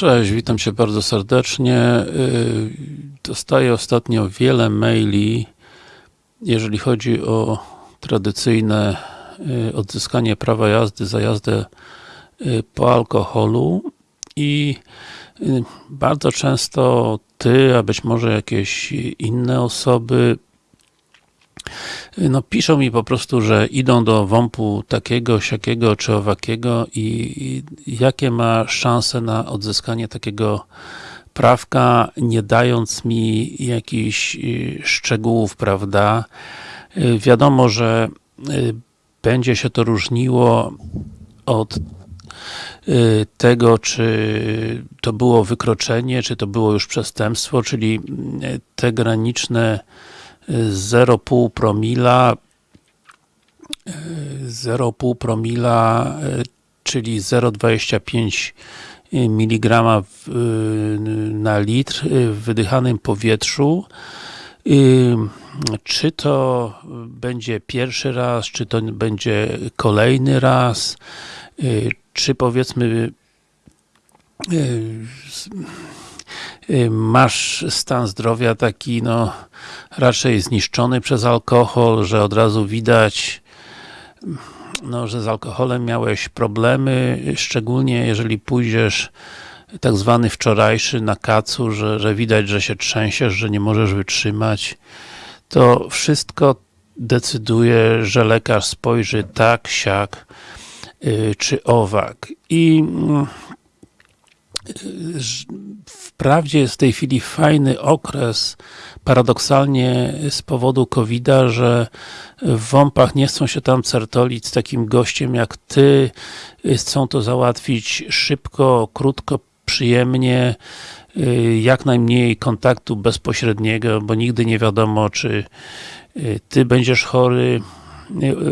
Cześć, witam Cię bardzo serdecznie. Y, dostaję ostatnio wiele maili, jeżeli chodzi o tradycyjne y, odzyskanie prawa jazdy za jazdę y, po alkoholu i bardzo często Ty, a być może jakieś inne osoby no piszą mi po prostu, że idą do WOMP-u takiego, siakiego czy owakiego i, i jakie ma szanse na odzyskanie takiego prawka, nie dając mi jakichś y, szczegółów, prawda. Y, wiadomo, że y, będzie się to różniło od tego, czy to było wykroczenie, czy to było już przestępstwo, czyli te graniczne 0,5 promila 0,5 promila, czyli 0,25 mg na litr w wydychanym powietrzu. Czy to będzie pierwszy raz, czy to będzie kolejny raz, czy powiedzmy masz stan zdrowia taki, no, raczej zniszczony przez alkohol, że od razu widać, no, że z alkoholem miałeś problemy, szczególnie jeżeli pójdziesz tak zwany wczorajszy na kacu, że, że widać, że się trzęsiesz, że nie możesz wytrzymać, to wszystko decyduje, że lekarz spojrzy tak, siak, yy, czy owak. I yy, Wprawdzie jest w tej chwili fajny okres, paradoksalnie z powodu covid że w WOMP-ach nie chcą się tam certolić z takim gościem jak Ty, chcą to załatwić szybko, krótko, przyjemnie, jak najmniej kontaktu bezpośredniego, bo nigdy nie wiadomo, czy Ty będziesz chory,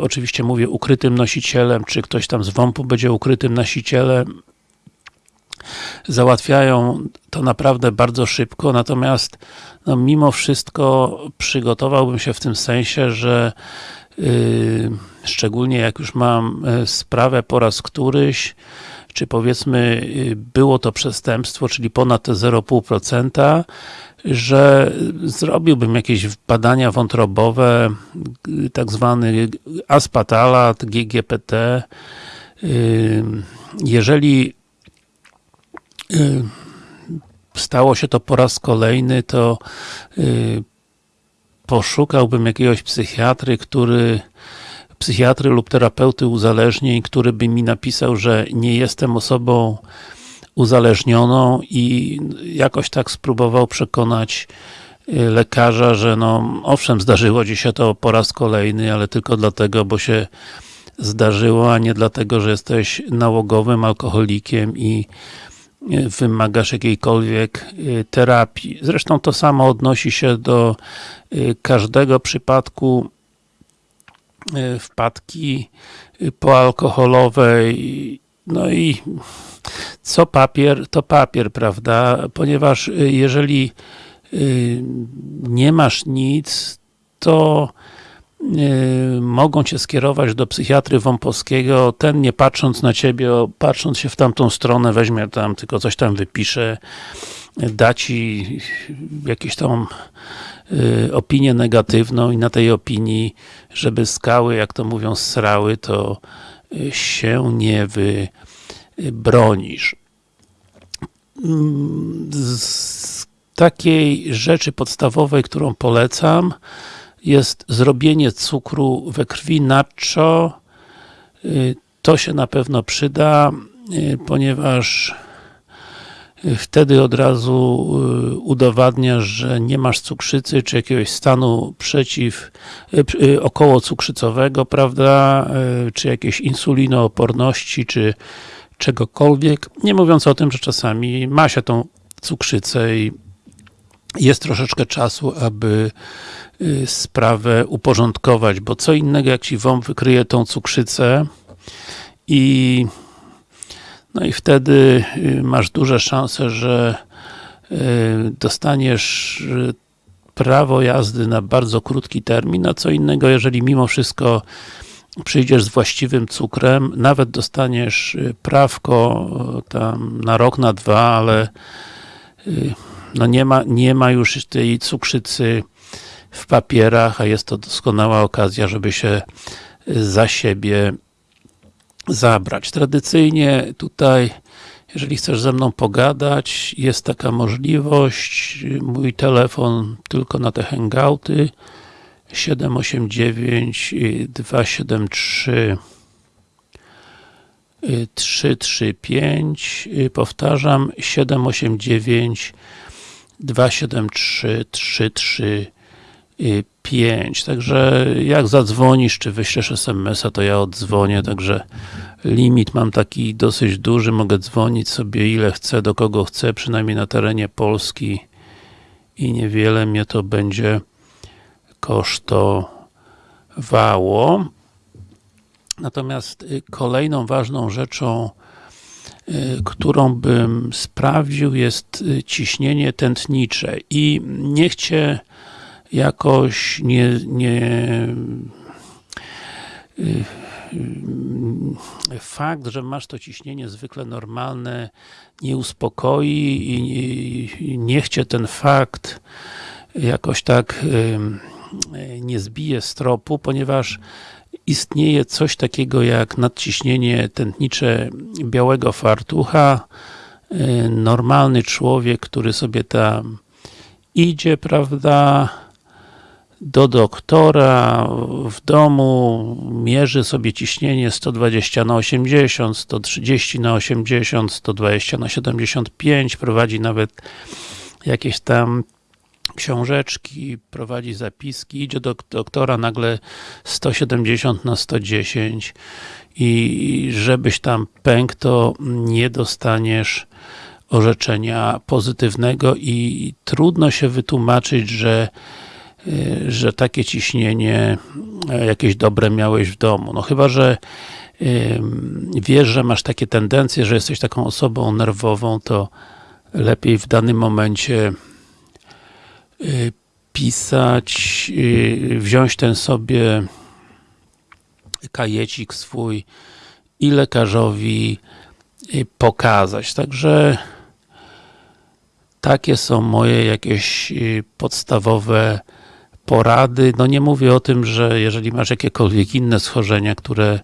oczywiście mówię ukrytym nosicielem, czy ktoś tam z WOMP-u będzie ukrytym nosicielem, załatwiają to naprawdę bardzo szybko, natomiast no, mimo wszystko przygotowałbym się w tym sensie, że yy, szczególnie jak już mam y, sprawę po raz któryś, czy powiedzmy yy, było to przestępstwo, czyli ponad te 0,5%, że zrobiłbym jakieś badania wątrobowe, y, tak zwany aspatalat, GGPT. Yy, jeżeli Y, stało się to po raz kolejny, to y, poszukałbym jakiegoś psychiatry, który psychiatry lub terapeuty uzależnień, który by mi napisał, że nie jestem osobą uzależnioną i jakoś tak spróbował przekonać y, lekarza, że no owszem, zdarzyło ci się to po raz kolejny, ale tylko dlatego, bo się zdarzyło, a nie dlatego, że jesteś nałogowym alkoholikiem i wymagasz jakiejkolwiek y, terapii. Zresztą to samo odnosi się do y, każdego przypadku y, wpadki poalkoholowej. No i co papier, to papier, prawda? Ponieważ jeżeli nie masz nic, to mogą Cię skierować do psychiatry wąpowskiego, ten nie patrząc na Ciebie, patrząc się w tamtą stronę, weźmie tam, tylko coś tam wypisze, da Ci jakieś tam yy, opinię negatywną i na tej opinii, żeby skały, jak to mówią, srały, to yy, się nie wybronisz. Z takiej rzeczy podstawowej, którą polecam, jest zrobienie cukru we krwi nacho. Y, to się na pewno przyda, y, ponieważ y, wtedy od razu udowadniasz, że nie masz cukrzycy, czy jakiegoś stanu przeciw, około cukrzycowego, prawda, czy jakiejś insulinooporności, czy czegokolwiek, nie mówiąc o tym, że czasami ma się tą cukrzycę i jest troszeczkę czasu, aby y, sprawę uporządkować, bo co innego jak Ci WOMP wykryje tą cukrzycę i no i wtedy y, masz duże szanse, że y, dostaniesz prawo jazdy na bardzo krótki termin, a co innego, jeżeli mimo wszystko przyjdziesz z właściwym cukrem, nawet dostaniesz prawko tam na rok, na dwa, ale no nie ma, nie ma już tej cukrzycy w papierach, a jest to doskonała okazja, żeby się za siebie zabrać. Tradycyjnie tutaj, jeżeli chcesz ze mną pogadać, jest taka możliwość, mój telefon tylko na te hangouty. 789 273 335 powtarzam 789 273 335 także jak zadzwonisz, czy wyślesz SMS-a, to ja odzwonię, także limit mam taki dosyć duży, mogę dzwonić sobie ile chcę, do kogo chcę, przynajmniej na terenie Polski. I niewiele mnie to będzie kosztowało. Natomiast y, kolejną ważną rzeczą, którą bym sprawdził jest y, ciśnienie tętnicze. I niech Cię jakoś nie, nie fakt, że masz to ciśnienie zwykle normalne nie uspokoi i nie chcie ten fakt jakoś tak nie zbije z tropu, ponieważ istnieje coś takiego jak nadciśnienie tętnicze białego fartucha. Normalny człowiek, który sobie tam idzie, prawda, do doktora w domu, mierzy sobie ciśnienie 120 na 80, 130 na 80, 120 na 75, prowadzi nawet jakieś tam książeczki, prowadzi zapiski, idzie do doktora nagle 170 na 110 i żebyś tam pękł, to nie dostaniesz orzeczenia pozytywnego i trudno się wytłumaczyć, że y, że takie ciśnienie e, jakieś dobre miałeś w domu. No chyba, że wiesz, że masz takie tendencje, że jesteś taką osobą nerwową, to lepiej w danym momencie pisać, y, wziąć ten sobie kajecik swój i lekarzowi y, pokazać. Także takie są moje jakieś podstawowe porady. No nie mówię o tym, że jeżeli masz jakiekolwiek inne schorzenia, które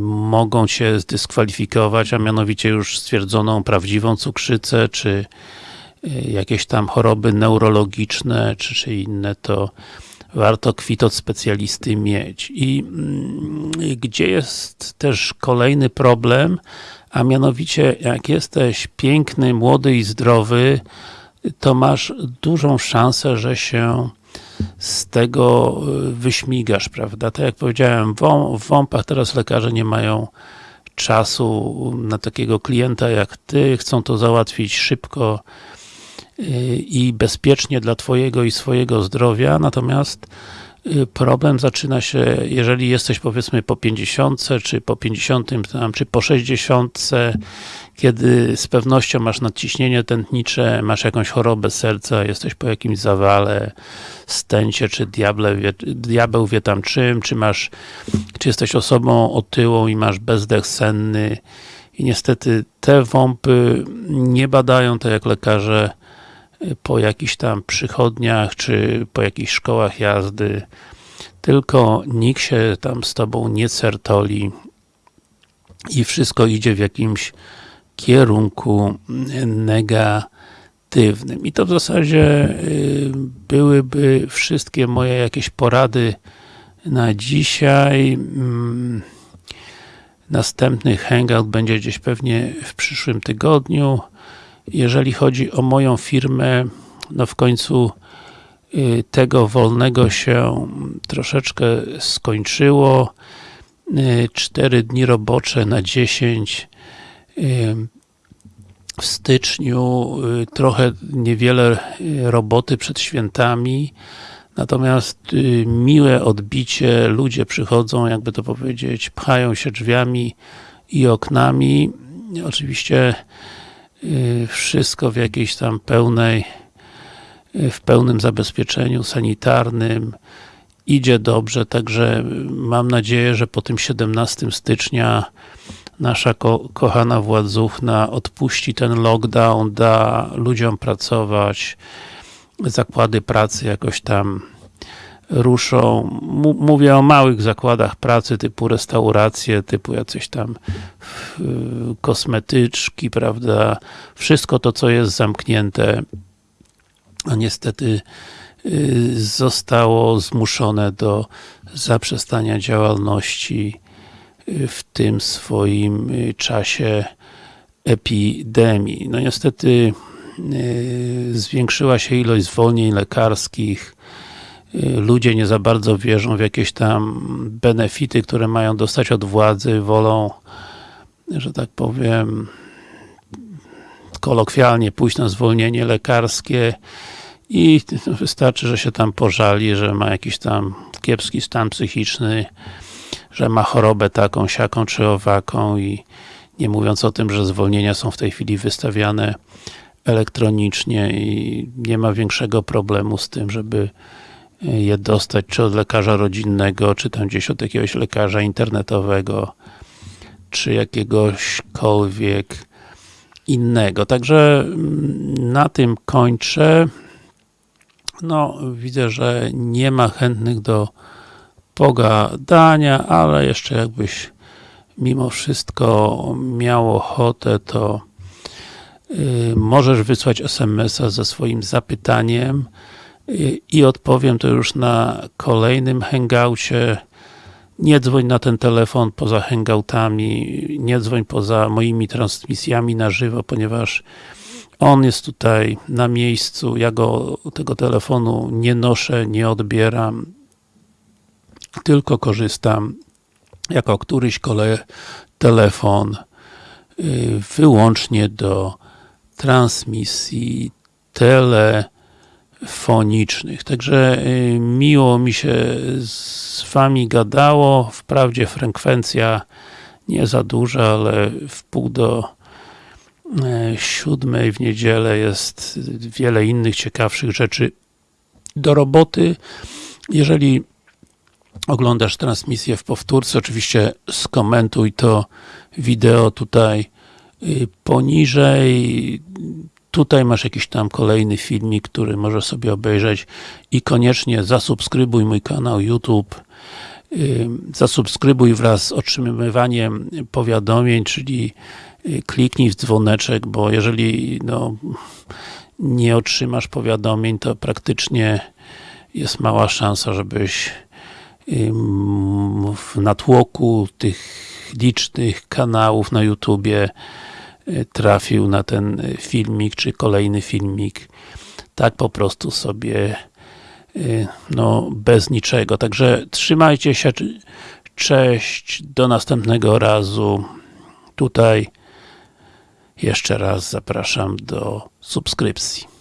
mogą Cię zdyskwalifikować, a mianowicie już stwierdzoną prawdziwą cukrzycę, czy jakieś tam choroby neurologiczne, czy, czy inne, to warto kwit od specjalisty mieć. I mm, gdzie jest też kolejny problem, a mianowicie jak jesteś piękny, młody i zdrowy, to masz dużą szansę, że się z tego y, wyśmigasz, prawda? Tak jak powiedziałem, w WOMP-ach teraz lekarze nie mają czasu na takiego klienta jak ty, chcą to załatwić szybko, i bezpiecznie dla Twojego i swojego zdrowia, natomiast y, problem zaczyna się, jeżeli jesteś powiedzmy po 50, czy po 50, czy po 60, kiedy z pewnością masz nadciśnienie tętnicze, masz jakąś chorobę serca, jesteś po jakimś zawale, stęcie, czy diable wie, diabeł wie tam czym, czy masz, czy jesteś osobą otyłą i masz bezdech senny. I niestety te wąpy nie badają tak jak lekarze po jakichś tam przychodniach, czy po jakichś szkołach jazdy, tylko nikt się tam z tobą nie certoli i wszystko idzie w jakimś kierunku negatywnym. I to w zasadzie y, byłyby wszystkie moje jakieś porady na dzisiaj. Mm, następny hangout będzie gdzieś pewnie w przyszłym tygodniu. Jeżeli chodzi o moją firmę, no w końcu y, tego wolnego się troszeczkę skończyło. 4 y, dni robocze na 10 y, w styczniu trochę niewiele roboty przed świętami natomiast miłe odbicie, ludzie przychodzą, jakby to powiedzieć, pchają się drzwiami i oknami oczywiście wszystko w jakiejś tam pełnej, y, w pełnym zabezpieczeniu sanitarnym. Idzie dobrze, także mam nadzieję, że po tym 17 stycznia nasza ko kochana władzuchna odpuści ten lockdown, da ludziom pracować, zakłady pracy jakoś tam ruszą. Mówię o małych zakładach pracy typu restauracje, typu jacyś tam kosmetyczki, prawda? Wszystko to, co jest zamknięte, a niestety y, zostało zmuszone do zaprzestania działalności y, w tym swoim y, czasie epidemii. No niestety zwiększyła się ilość zwolnień lekarskich, ludzie nie za bardzo wierzą w jakieś tam benefity, które mają dostać od władzy, wolą, że tak powiem, kolokwialnie pójść na zwolnienie lekarskie i wystarczy, że się tam pożali, że ma jakiś tam kiepski stan psychiczny, że ma chorobę taką, siaką czy owaką i nie mówiąc o tym, że zwolnienia są w tej chwili wystawiane elektronicznie i nie ma większego problemu z tym, żeby je dostać, czy od lekarza rodzinnego, czy tam gdzieś od jakiegoś lekarza internetowego, czy jakiegośkolwiek innego. Także mm, na tym kończę. No, widzę, że nie ma chętnych do pogadania, ale jeszcze jakbyś mimo wszystko miał ochotę, to yy, możesz wysłać SMS-a ze swoim zapytaniem i odpowiem to już na kolejnym hangoucie. Nie dzwoń na ten telefon poza hangoutami, nie dzwoń poza moimi transmisjami na żywo, ponieważ on jest tutaj na miejscu, ja go, tego telefonu nie noszę, nie odbieram, tylko korzystam jako któryś kolej telefon y, wyłącznie do transmisji telefonicznych. Także y, miło mi się z Wami gadało. Wprawdzie frekwencja nie za duża, ale w pół do E, siódmej w niedzielę jest wiele innych ciekawszych rzeczy do roboty. Jeżeli oglądasz transmisję w powtórce, oczywiście skomentuj to wideo tutaj y, poniżej. Tutaj masz jakiś tam kolejny filmik, który możesz sobie obejrzeć i koniecznie zasubskrybuj mój kanał YouTube. Y, zasubskrybuj wraz z otrzymywaniem powiadomień, czyli kliknij w dzwoneczek, bo jeżeli no, nie otrzymasz powiadomień, to praktycznie jest mała szansa, żebyś w natłoku tych licznych kanałów na YouTubie y, trafił na ten filmik, czy kolejny filmik tak po prostu sobie y, no, bez niczego. Także trzymajcie się, cześć, do następnego razu. Tutaj jeszcze raz zapraszam do subskrypcji.